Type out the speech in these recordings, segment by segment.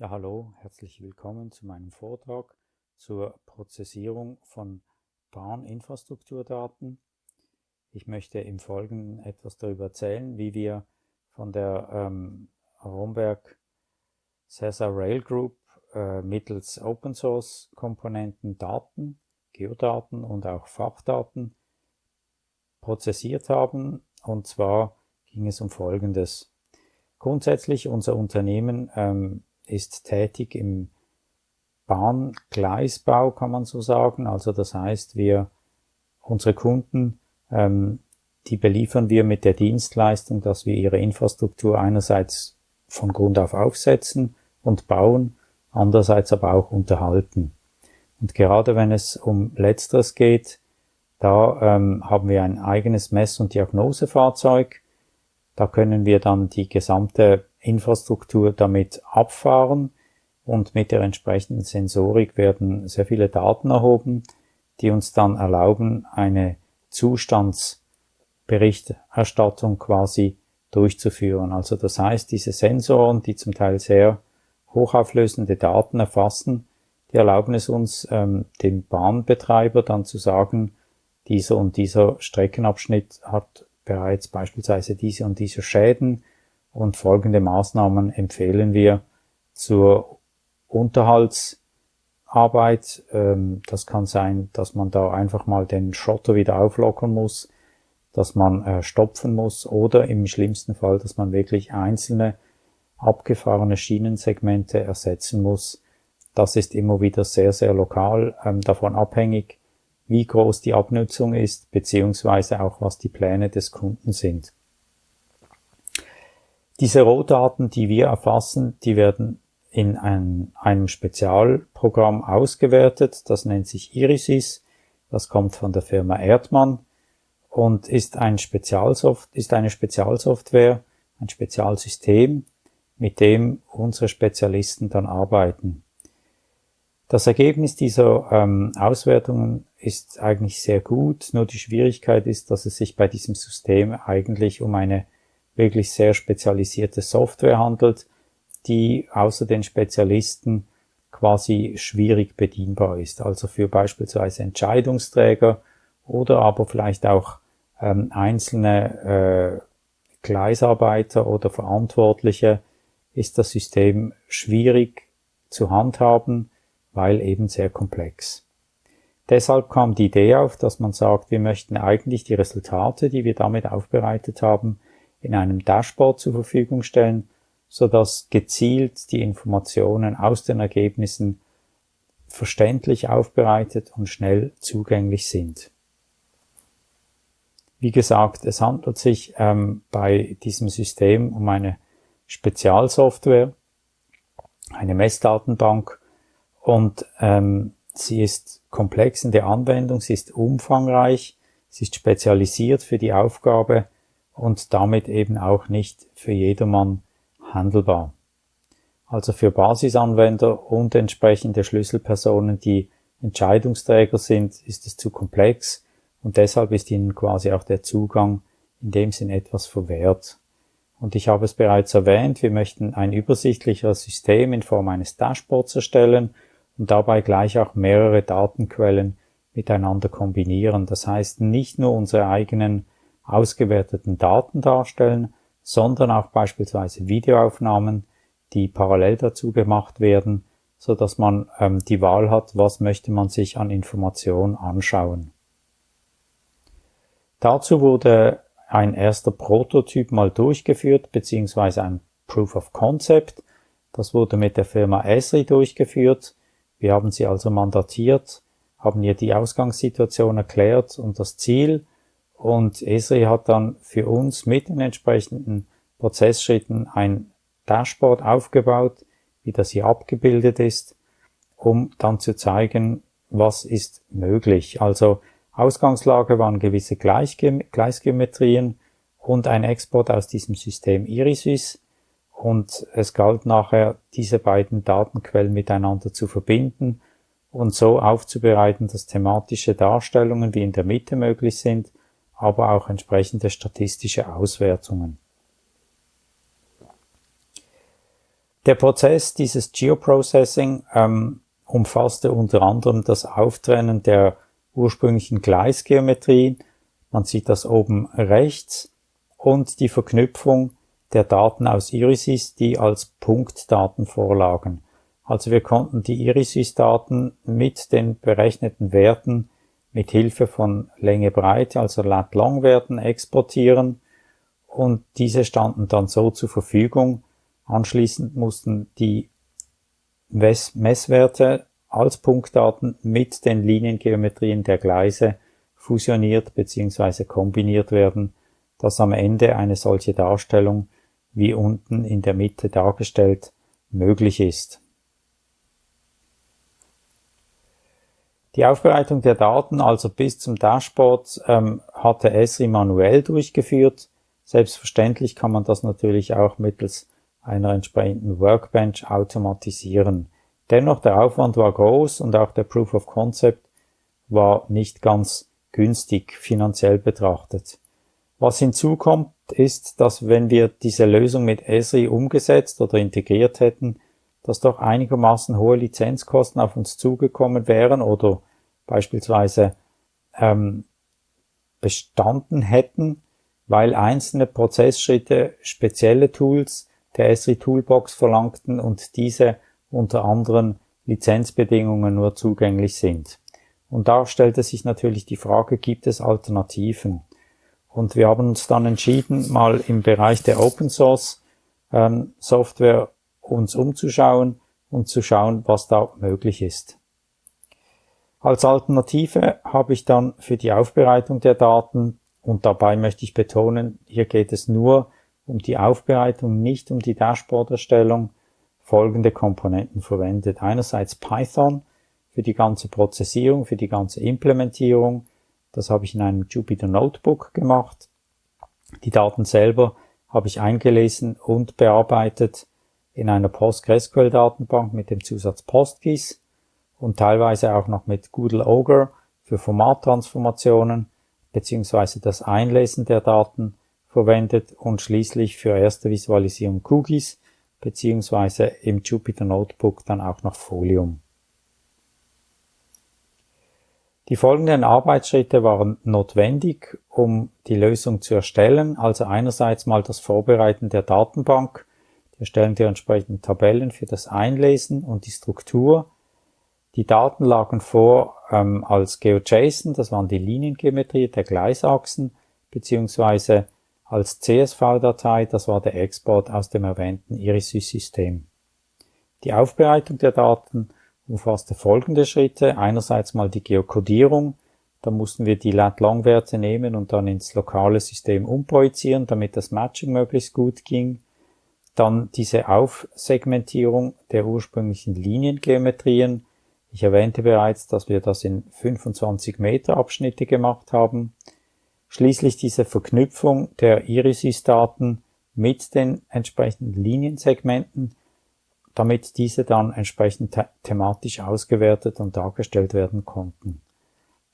Ja, hallo, herzlich willkommen zu meinem Vortrag zur Prozessierung von Bahninfrastrukturdaten. Ich möchte im Folgenden etwas darüber erzählen, wie wir von der ähm, Romberg Cesar Rail Group äh, mittels Open Source Komponenten Daten, Geodaten und auch Fachdaten prozessiert haben. Und zwar ging es um Folgendes. Grundsätzlich unser Unternehmen ähm, ist tätig im Bahngleisbau, kann man so sagen. Also das heißt, wir, unsere Kunden, ähm, die beliefern wir mit der Dienstleistung, dass wir ihre Infrastruktur einerseits von Grund auf aufsetzen und bauen, andererseits aber auch unterhalten. Und gerade wenn es um Letzteres geht, da ähm, haben wir ein eigenes Mess- und Diagnosefahrzeug. Da können wir dann die gesamte Infrastruktur damit abfahren und mit der entsprechenden Sensorik werden sehr viele Daten erhoben, die uns dann erlauben, eine Zustandsberichterstattung quasi durchzuführen. Also das heißt, diese Sensoren, die zum Teil sehr hochauflösende Daten erfassen, die erlauben es uns, ähm, dem Bahnbetreiber dann zu sagen, dieser und dieser Streckenabschnitt hat bereits beispielsweise diese und diese Schäden, und folgende Maßnahmen empfehlen wir zur Unterhaltsarbeit. Ähm, das kann sein, dass man da einfach mal den Schotter wieder auflockern muss, dass man äh, stopfen muss oder im schlimmsten Fall, dass man wirklich einzelne abgefahrene Schienensegmente ersetzen muss. Das ist immer wieder sehr, sehr lokal ähm, davon abhängig, wie groß die Abnutzung ist, beziehungsweise auch was die Pläne des Kunden sind. Diese Rohdaten, die wir erfassen, die werden in ein, einem Spezialprogramm ausgewertet. Das nennt sich Irisis. Das kommt von der Firma Erdmann und ist, ein Spezialsoft ist eine Spezialsoftware, ein Spezialsystem, mit dem unsere Spezialisten dann arbeiten. Das Ergebnis dieser ähm, Auswertungen ist eigentlich sehr gut, nur die Schwierigkeit ist, dass es sich bei diesem System eigentlich um eine wirklich sehr spezialisierte Software handelt, die außer den Spezialisten quasi schwierig bedienbar ist. Also für beispielsweise Entscheidungsträger oder aber vielleicht auch ähm, einzelne äh, Gleisarbeiter oder Verantwortliche ist das System schwierig zu handhaben, weil eben sehr komplex. Deshalb kam die Idee auf, dass man sagt, wir möchten eigentlich die Resultate, die wir damit aufbereitet haben, in einem Dashboard zur Verfügung stellen, so dass gezielt die Informationen aus den Ergebnissen verständlich aufbereitet und schnell zugänglich sind. Wie gesagt, es handelt sich ähm, bei diesem System um eine Spezialsoftware, eine Messdatenbank und ähm, sie ist komplex in der Anwendung, sie ist umfangreich, sie ist spezialisiert für die Aufgabe, und damit eben auch nicht für jedermann handelbar. Also für Basisanwender und entsprechende Schlüsselpersonen, die Entscheidungsträger sind, ist es zu komplex und deshalb ist ihnen quasi auch der Zugang in dem Sinn etwas verwehrt. Und ich habe es bereits erwähnt, wir möchten ein übersichtlicheres System in Form eines Dashboards erstellen und dabei gleich auch mehrere Datenquellen miteinander kombinieren. Das heißt, nicht nur unsere eigenen ausgewerteten Daten darstellen, sondern auch beispielsweise Videoaufnahmen, die parallel dazu gemacht werden, so dass man ähm, die Wahl hat, was möchte man sich an Informationen anschauen. Dazu wurde ein erster Prototyp mal durchgeführt, beziehungsweise ein Proof of Concept. Das wurde mit der Firma Esri durchgeführt. Wir haben sie also mandatiert, haben ihr die Ausgangssituation erklärt und das Ziel und Esri hat dann für uns mit den entsprechenden Prozessschritten ein Dashboard aufgebaut, wie das hier abgebildet ist, um dann zu zeigen, was ist möglich. Also Ausgangslage waren gewisse Gleichgeometrien und ein Export aus diesem System Irisys und es galt nachher, diese beiden Datenquellen miteinander zu verbinden und so aufzubereiten, dass thematische Darstellungen wie in der Mitte möglich sind aber auch entsprechende statistische Auswertungen. Der Prozess dieses Geoprocessing ähm, umfasste unter anderem das Auftrennen der ursprünglichen Gleisgeometrie, man sieht das oben rechts, und die Verknüpfung der Daten aus Irisys, die als Punktdaten vorlagen. Also wir konnten die Irisys-Daten mit den berechneten Werten mit Hilfe von Länge Breite, also Lat-Long-Werten exportieren und diese standen dann so zur Verfügung. Anschließend mussten die Messwerte als Punktdaten mit den Liniengeometrien der Gleise fusioniert bzw. kombiniert werden, dass am Ende eine solche Darstellung wie unten in der Mitte dargestellt möglich ist. Die Aufbereitung der Daten, also bis zum Dashboard, ähm, hatte Esri manuell durchgeführt. Selbstverständlich kann man das natürlich auch mittels einer entsprechenden Workbench automatisieren. Dennoch der Aufwand war groß und auch der Proof of Concept war nicht ganz günstig finanziell betrachtet. Was hinzukommt, ist, dass wenn wir diese Lösung mit Esri umgesetzt oder integriert hätten, dass doch einigermaßen hohe Lizenzkosten auf uns zugekommen wären oder beispielsweise ähm, bestanden hätten, weil einzelne Prozessschritte spezielle Tools der Esri Toolbox verlangten und diese unter anderen Lizenzbedingungen nur zugänglich sind. Und da stellte sich natürlich die Frage, gibt es Alternativen? Und wir haben uns dann entschieden, mal im Bereich der Open Source ähm, Software uns umzuschauen und zu schauen, was da möglich ist. Als Alternative habe ich dann für die Aufbereitung der Daten, und dabei möchte ich betonen, hier geht es nur um die Aufbereitung, nicht um die Dashboard-Erstellung, folgende Komponenten verwendet. Einerseits Python für die ganze Prozessierung, für die ganze Implementierung, das habe ich in einem Jupyter Notebook gemacht. Die Daten selber habe ich eingelesen und bearbeitet in einer PostgreSQL-Datenbank mit dem Zusatz PostGIS und teilweise auch noch mit Google Ogre für Formattransformationen beziehungsweise das Einlesen der Daten verwendet und schließlich für erste Visualisierung QGIS beziehungsweise im Jupyter Notebook dann auch noch Folium. Die folgenden Arbeitsschritte waren notwendig, um die Lösung zu erstellen. Also einerseits mal das Vorbereiten der Datenbank, die erstellen die entsprechenden Tabellen für das Einlesen und die Struktur. Die Daten lagen vor ähm, als GeoJSON, das waren die Liniengeometrie der Gleisachsen, beziehungsweise als CSV-Datei, das war der Export aus dem erwähnten Irisys-System. Die Aufbereitung der Daten umfasste folgende Schritte. Einerseits mal die Geokodierung. Da mussten wir die Lat-Long-Werte nehmen und dann ins lokale System umprojizieren, damit das Matching möglichst gut ging. Dann diese Aufsegmentierung der ursprünglichen Liniengeometrien. Ich erwähnte bereits, dass wir das in 25 Meter Abschnitte gemacht haben. Schließlich diese Verknüpfung der Irisys-Daten mit den entsprechenden Liniensegmenten, damit diese dann entsprechend the thematisch ausgewertet und dargestellt werden konnten.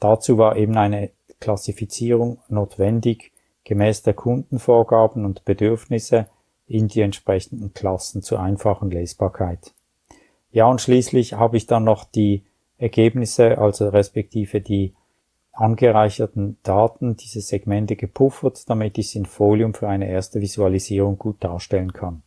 Dazu war eben eine Klassifizierung notwendig, gemäß der Kundenvorgaben und Bedürfnisse in die entsprechenden Klassen zur einfachen Lesbarkeit. Ja, und schließlich habe ich dann noch die Ergebnisse, also respektive die angereicherten Daten, diese Segmente gepuffert, damit ich es in Folium für eine erste Visualisierung gut darstellen kann.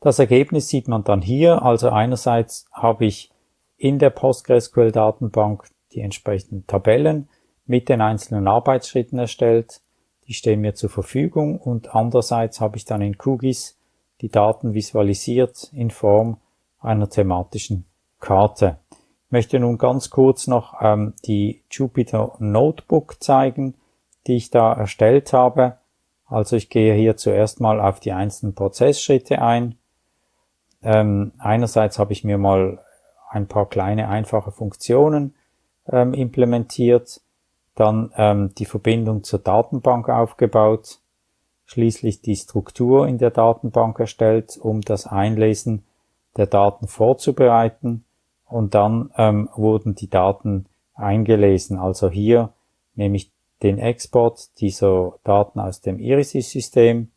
Das Ergebnis sieht man dann hier. Also einerseits habe ich in der PostgreSQL-Datenbank die entsprechenden Tabellen mit den einzelnen Arbeitsschritten erstellt. Die stehen mir zur Verfügung und andererseits habe ich dann in QGIS die Daten visualisiert in Form einer thematischen Karte. Ich möchte nun ganz kurz noch ähm, die Jupyter Notebook zeigen, die ich da erstellt habe. Also ich gehe hier zuerst mal auf die einzelnen Prozessschritte ein. Ähm, einerseits habe ich mir mal ein paar kleine einfache Funktionen ähm, implementiert, dann ähm, die Verbindung zur Datenbank aufgebaut, schließlich die Struktur in der Datenbank erstellt, um das Einlesen der Daten vorzubereiten und dann ähm, wurden die Daten eingelesen. Also hier nehme ich den Export dieser Daten aus dem Irisys-System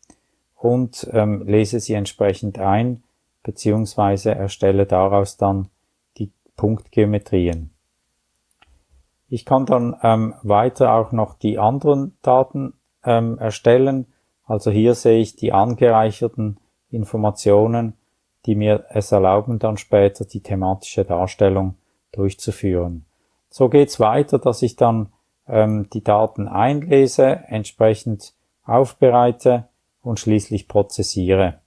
und ähm, lese sie entsprechend ein, beziehungsweise erstelle daraus dann die Punktgeometrien. Ich kann dann ähm, weiter auch noch die anderen Daten ähm, erstellen. Also hier sehe ich die angereicherten Informationen, die mir es erlauben, dann später die thematische Darstellung durchzuführen. So geht's weiter, dass ich dann ähm, die Daten einlese, entsprechend aufbereite und schließlich prozessiere.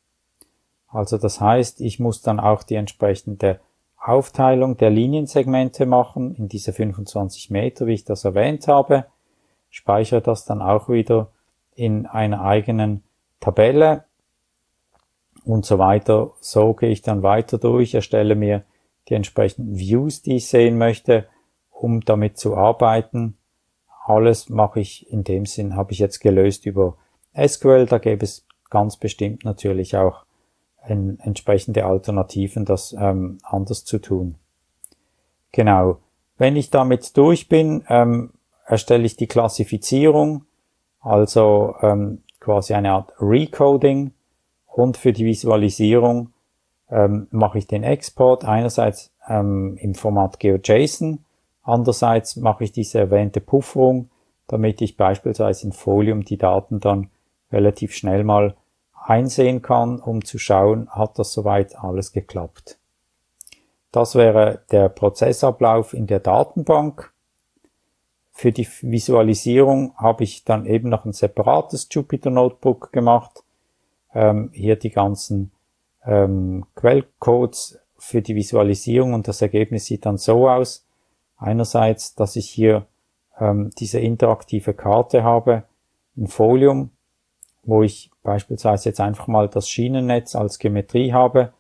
Also das heißt, ich muss dann auch die entsprechende Aufteilung der Liniensegmente machen in diese 25 Meter, wie ich das erwähnt habe, speichere das dann auch wieder in einer eigenen Tabelle und so weiter. So gehe ich dann weiter durch, erstelle mir die entsprechenden Views, die ich sehen möchte, um damit zu arbeiten. Alles mache ich in dem Sinn, habe ich jetzt gelöst über SQL. Da gäbe es ganz bestimmt natürlich auch ein, entsprechende Alternativen, das ähm, anders zu tun. Genau. Wenn ich damit durch bin, ähm, erstelle ich die Klassifizierung, also ähm, quasi eine Art Recoding und für die Visualisierung ähm, mache ich den Export einerseits ähm, im Format GeoJSON, andererseits mache ich diese erwähnte Pufferung, damit ich beispielsweise in Folium die Daten dann relativ schnell mal einsehen kann, um zu schauen, hat das soweit alles geklappt. Das wäre der Prozessablauf in der Datenbank. Für die Visualisierung habe ich dann eben noch ein separates Jupyter Notebook gemacht. Ähm, hier die ganzen ähm, Quellcodes für die Visualisierung und das Ergebnis sieht dann so aus. Einerseits, dass ich hier ähm, diese interaktive Karte habe in Folium, wo ich beispielsweise jetzt einfach mal das Schienennetz als Geometrie habe.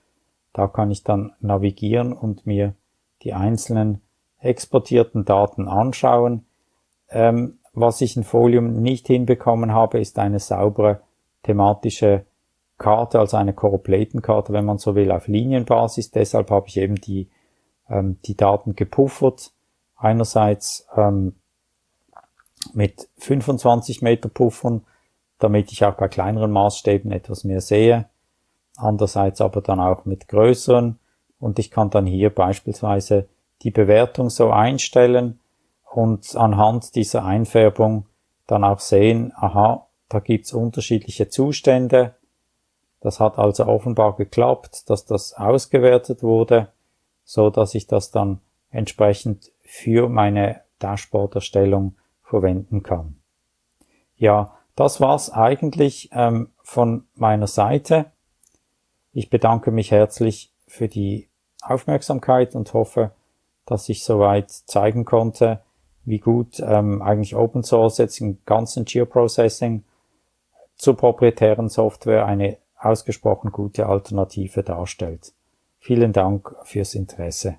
Da kann ich dann navigieren und mir die einzelnen exportierten Daten anschauen. Ähm, was ich in Folium nicht hinbekommen habe, ist eine saubere thematische Karte, also eine Choroplatenkarte, wenn man so will, auf Linienbasis. Deshalb habe ich eben die, ähm, die Daten gepuffert. Einerseits ähm, mit 25 Meter Puffern damit ich auch bei kleineren Maßstäben etwas mehr sehe. Andererseits aber dann auch mit größeren und ich kann dann hier beispielsweise die Bewertung so einstellen und anhand dieser Einfärbung dann auch sehen, aha, da gibt's unterschiedliche Zustände. Das hat also offenbar geklappt, dass das ausgewertet wurde, so dass ich das dann entsprechend für meine Dashboard-Erstellung verwenden kann. Ja, das war's eigentlich ähm, von meiner Seite. Ich bedanke mich herzlich für die Aufmerksamkeit und hoffe, dass ich soweit zeigen konnte, wie gut ähm, eigentlich Open Source jetzt im ganzen Geoprocessing zur proprietären Software eine ausgesprochen gute Alternative darstellt. Vielen Dank fürs Interesse.